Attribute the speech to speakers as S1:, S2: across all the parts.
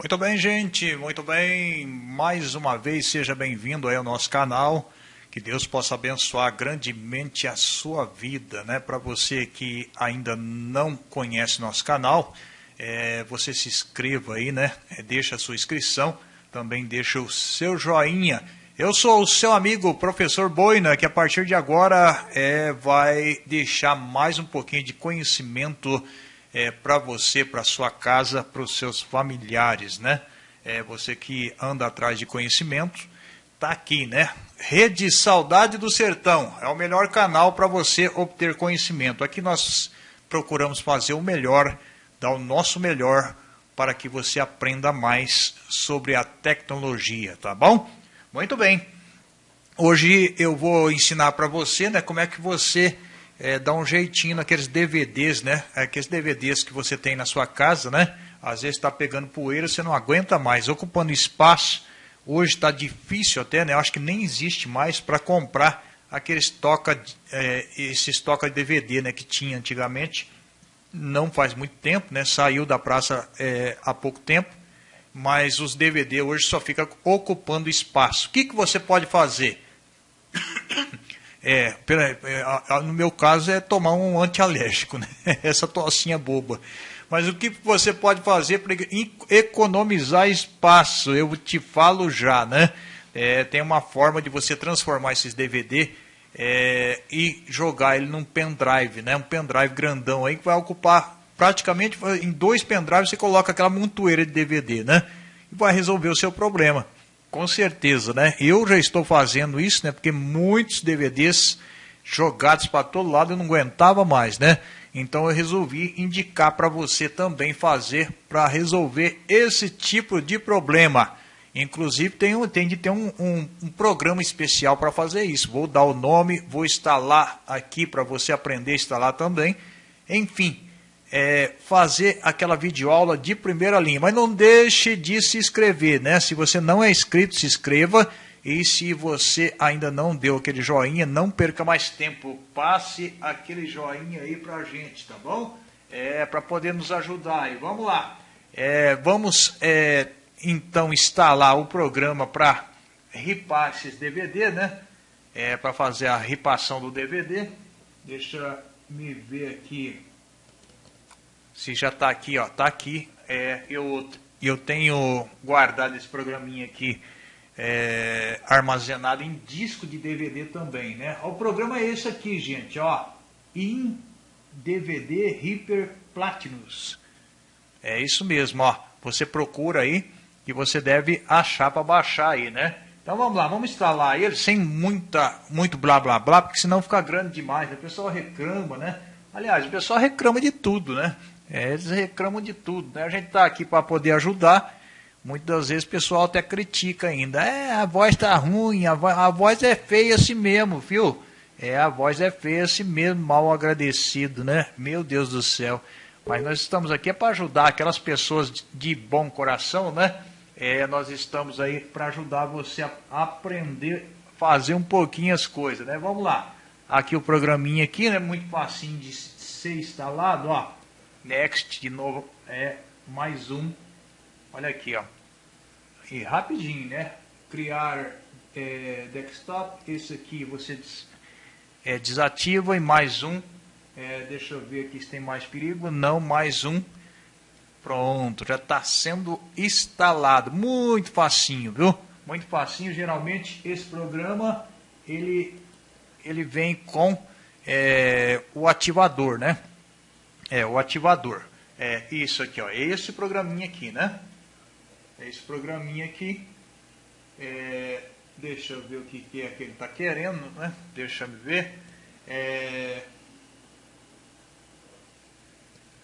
S1: Muito bem, gente, muito bem. Mais uma vez, seja bem-vindo aí ao nosso canal. Que Deus possa abençoar grandemente a sua vida, né? Para você que ainda não conhece nosso canal, é, você se inscreva aí, né? É, deixa a sua inscrição, também deixa o seu joinha. Eu sou o seu amigo, professor Boina, que a partir de agora é, vai deixar mais um pouquinho de conhecimento é, para você, para sua casa, para os seus familiares, né? É, você que anda atrás de conhecimento, tá aqui, né? Rede Saudade do Sertão é o melhor canal para você obter conhecimento. Aqui nós procuramos fazer o melhor, dar o nosso melhor para que você aprenda mais sobre a tecnologia, tá bom? Muito bem. Hoje eu vou ensinar para você, né, como é que você é, dá um jeitinho naqueles DVDs, né? Aqueles DVDs que você tem na sua casa, né? Às vezes está pegando poeira, você não aguenta mais, ocupando espaço. Hoje está difícil até, né? Eu acho que nem existe mais para comprar aqueles toca, é, esses toca de DVD, né? Que tinha antigamente. Não faz muito tempo, né? Saiu da praça é, há pouco tempo. Mas os DVD hoje só fica ocupando espaço. O que, que você pode fazer? É, é no meu caso é tomar um antialérgico, né? essa tossinha boba. Mas o que você pode fazer para economizar espaço? Eu te falo já, né? É, tem uma forma de você transformar esses DVD é, e jogar ele num pendrive, né? Um pendrive grandão aí que vai ocupar praticamente em dois pendrives você coloca aquela montoeira de DVD, né? E vai resolver o seu problema. Com certeza, né? Eu já estou fazendo isso, né? Porque muitos DVDs jogados para todo lado eu não aguentava mais, né? Então eu resolvi indicar para você também fazer para resolver esse tipo de problema. Inclusive tem, tem de ter um, um, um programa especial para fazer isso. Vou dar o nome, vou instalar aqui para você aprender a instalar também. Enfim, é, fazer aquela videoaula de primeira linha. Mas não deixe de se inscrever, né? Se você não é inscrito, se inscreva. E se você ainda não deu aquele joinha, não perca mais tempo. Passe aquele joinha aí pra gente, tá bom? É, para poder nos ajudar. E vamos lá. É, vamos é, então instalar o programa para ripar esses DVD, né? É, para fazer a ripação do DVD. Deixa me ver aqui se já está aqui, ó, está aqui. É, eu, eu tenho guardado esse programinha aqui é, armazenado em disco de DVD também, né? O programa é esse aqui, gente, ó, in DVD Hyper Platinus. É isso mesmo, ó. Você procura aí que você deve achar para baixar aí, né? Então vamos lá, vamos instalar ele sem muita, muito blá blá blá, porque senão fica grande demais. Né? O pessoal reclama, né? Aliás, o pessoal reclama de tudo, né? É, eles reclamam de tudo. Né? A gente está aqui para poder ajudar. Muitas vezes o pessoal até critica ainda. É, a voz está ruim, a voz, a voz é feia assim mesmo, viu? É, a voz é feia assim mesmo, mal agradecido, né? Meu Deus do céu. Mas nós estamos aqui é para ajudar aquelas pessoas de bom coração, né? É, nós estamos aí para ajudar você a aprender a fazer um pouquinho as coisas, né? Vamos lá. Aqui o programinha aqui, né? Muito facinho de ser instalado, ó. Next, de novo, é mais um. Olha aqui, ó. E rapidinho, né? Criar é, desktop. Esse aqui você des, é, desativa e mais um. É, deixa eu ver aqui se tem mais perigo. Não, mais um. Pronto, já está sendo instalado. Muito facinho, viu? Muito facinho. Geralmente esse programa ele, ele vem com é, o ativador, né? É, o ativador. É isso aqui, ó. Esse programinha aqui, né? Esse programinha aqui. É, deixa eu ver o que, que é que ele está querendo, né? Deixa eu ver. É,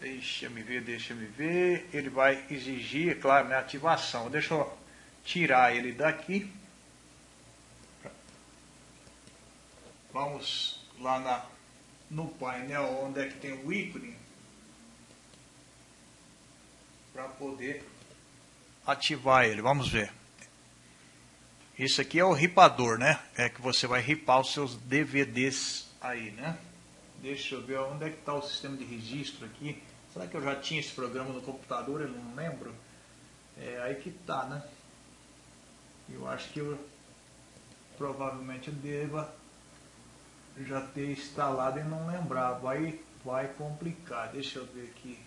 S1: deixa me ver, deixa me ver. Ele vai exigir, é claro, minha ativação. Deixa eu tirar ele daqui. Vamos lá na, no painel onde é que tem o ícone para poder ativar ele. Vamos ver. Isso aqui é o ripador, né? É que você vai ripar os seus DVDs aí, né? Deixa eu ver onde é que está o sistema de registro aqui. Será que eu já tinha esse programa no computador? Eu não lembro. É, aí que tá, né? Eu acho que eu provavelmente deva já ter instalado e não lembrar. Vai, vai complicar. Deixa eu ver aqui.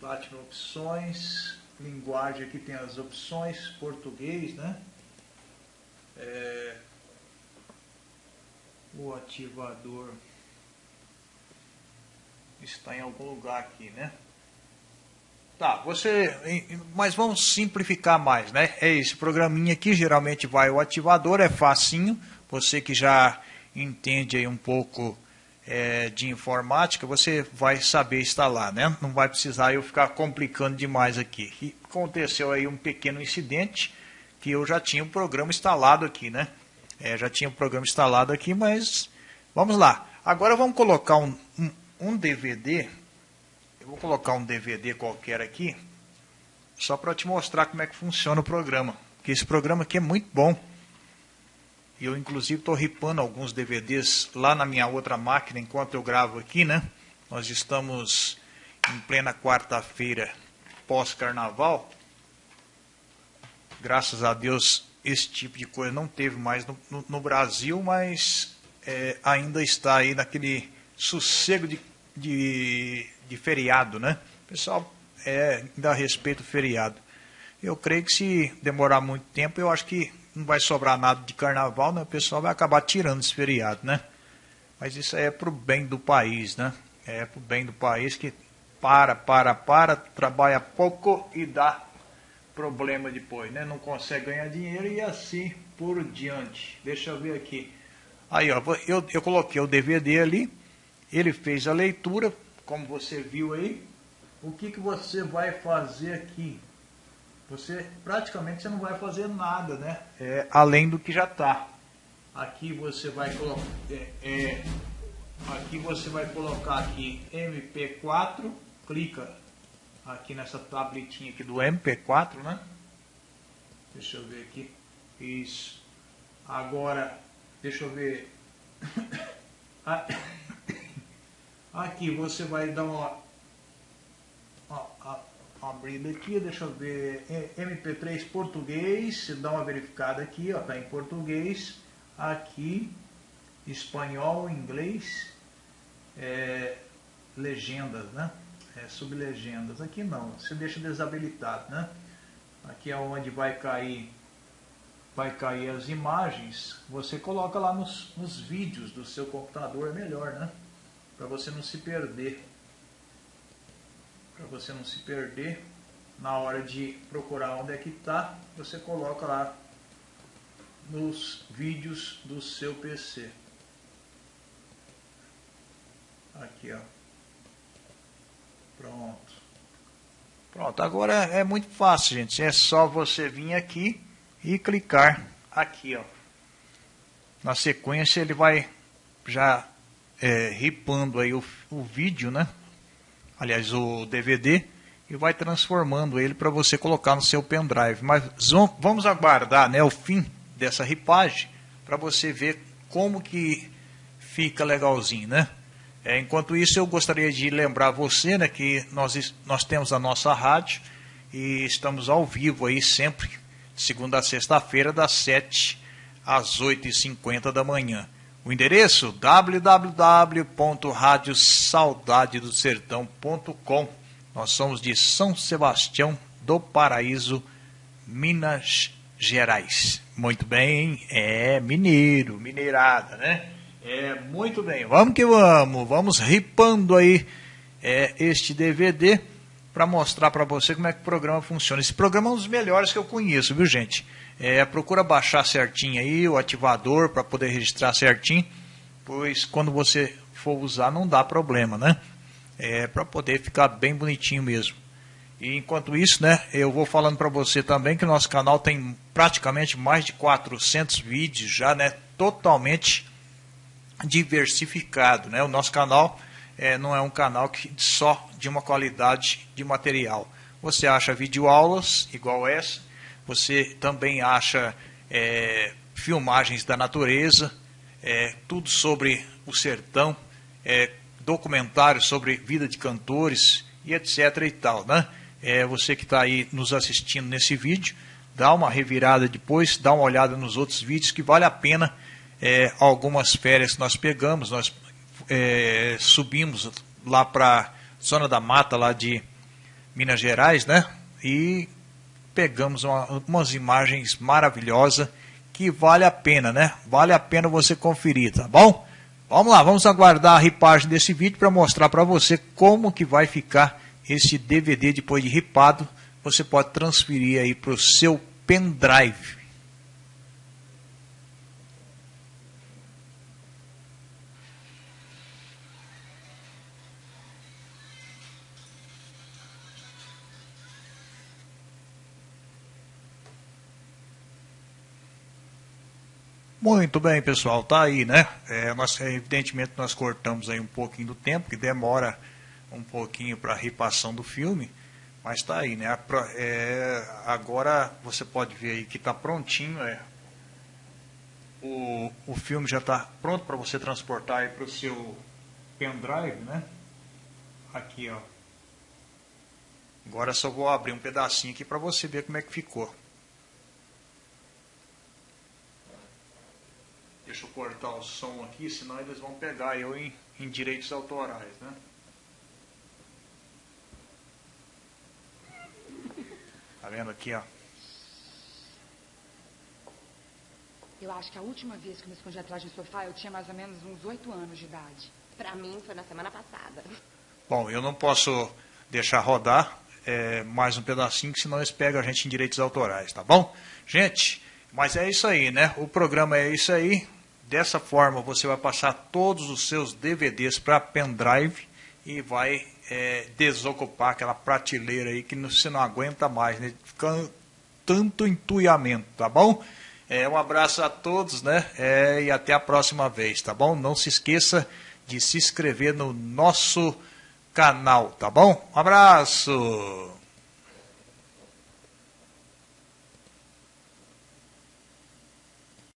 S1: Bate opções, linguagem aqui tem as opções, português, né? É, o ativador está em algum lugar aqui, né? Tá, você. Mas vamos simplificar mais, né? É esse programinha aqui, geralmente vai o ativador, é facinho. Você que já entende aí um pouco é, de informática, você vai saber instalar, né? Não vai precisar eu ficar complicando demais aqui. E aconteceu aí um pequeno incidente que eu já tinha o um programa instalado aqui, né? É, já tinha o um programa instalado aqui, mas vamos lá. Agora vamos colocar um, um, um DVD. Eu vou colocar um DVD qualquer aqui, só para te mostrar como é que funciona o programa. Porque esse programa aqui é muito bom. E eu, inclusive, estou ripando alguns DVDs lá na minha outra máquina enquanto eu gravo aqui, né? Nós estamos em plena quarta-feira pós-carnaval. Graças a Deus, esse tipo de coisa não teve mais no, no, no Brasil, mas é, ainda está aí naquele sossego de, de, de feriado, né? O pessoal é, ainda respeita o feriado. Eu creio que se demorar muito tempo, eu acho que não vai sobrar nada de carnaval, né? O pessoal vai acabar tirando esse feriado, né? Mas isso é para o bem do país, né? É para o bem do país que para, para, para, trabalha pouco e dá problema depois, né? Não consegue ganhar dinheiro e assim por diante. Deixa eu ver aqui. Aí, ó, eu, eu coloquei o DVD ali, ele fez a leitura, como você viu aí. O que, que você vai fazer aqui? Você praticamente você não vai fazer nada, né? É, além do que já está. Aqui você vai colocar, é, é, aqui você vai colocar aqui MP4, clica aqui nessa tabletinha aqui do MP4, né? Deixa eu ver aqui. Isso. Agora, deixa eu ver. Aqui você vai dar uma abrindo aqui, deixa eu ver, MP3 português, dá uma verificada aqui, ó, tá em português, aqui, espanhol, inglês, é, legendas, né? É, sublegendas, aqui não, você deixa desabilitado, né? Aqui é onde vai cair, vai cair as imagens, você coloca lá nos, nos vídeos do seu computador, é melhor, né? Para você não se perder para você não se perder na hora de procurar onde é que está, você coloca lá nos vídeos do seu PC. Aqui, ó. Pronto. Pronto, agora é muito fácil, gente. É só você vir aqui e clicar aqui, ó. Na sequência ele vai já é, ripando aí o, o vídeo, né? Aliás, o DVD, e vai transformando ele para você colocar no seu pendrive. Mas vamos aguardar né, o fim dessa ripagem para você ver como que fica legalzinho, né? É, enquanto isso, eu gostaria de lembrar você né, que nós, nós temos a nossa rádio e estamos ao vivo aí sempre, segunda a sexta-feira, das 7 às 8h50 da manhã. O endereço www.radiosaudadedosertão.com. Nós somos de São Sebastião do Paraíso, Minas Gerais. Muito bem, é mineiro, mineirada, né? É muito bem. Vamos que vamos, vamos ripando aí é, este DVD para mostrar para você como é que o programa funciona. Esse programa é um dos melhores que eu conheço, viu, gente? É, procura baixar certinho aí o ativador para poder registrar certinho, pois quando você for usar não dá problema, né? É para poder ficar bem bonitinho mesmo. E enquanto isso, né, eu vou falando para você também que o nosso canal tem praticamente mais de 400 vídeos já, né, totalmente diversificado, né? O nosso canal é, não é um canal que só de uma qualidade de material. Você acha videoaulas igual essa, você também acha é, filmagens da natureza, é, tudo sobre o sertão, é, documentários sobre vida de cantores e etc e tal, né? é, você que está aí nos assistindo nesse vídeo, dá uma revirada depois, dá uma olhada nos outros vídeos que vale a pena. É, algumas férias nós pegamos, nós é, subimos lá para zona da mata lá de Minas Gerais, né? E pegamos uma, umas imagens maravilhosas que vale a pena, né? Vale a pena você conferir, tá bom? Vamos lá, vamos aguardar a ripagem desse vídeo para mostrar para você como que vai ficar esse DVD depois de ripado. Você pode transferir aí para o seu pendrive. Muito bem, pessoal, tá aí, né? É, nós, evidentemente nós cortamos aí um pouquinho do tempo, que demora um pouquinho para a ripação do filme, mas está aí, né? É, agora você pode ver aí que está prontinho, é, o, o filme já está pronto para você transportar para o seu pendrive, né? Aqui, ó. Agora só vou abrir um pedacinho aqui para você ver como é que ficou. Deixa eu cortar o som aqui, senão eles vão pegar eu em, em direitos autorais, né? Tá vendo aqui, ó?
S2: Eu acho que a última vez que eu me escondi atrás do sofá, eu tinha mais ou menos uns oito anos de idade.
S3: Pra mim, foi na semana passada.
S1: Bom, eu não posso deixar rodar é, mais um pedacinho, senão eles pegam a gente em direitos autorais, tá bom? Gente, mas é isso aí, né? O programa é isso aí. Dessa forma, você vai passar todos os seus DVDs para pendrive e vai é, desocupar aquela prateleira aí que você não aguenta mais, né? Fica tanto entulhamento, tá bom? É, um abraço a todos, né? É, e até a próxima vez, tá bom? Não se esqueça de se inscrever no nosso canal, tá bom? Um abraço!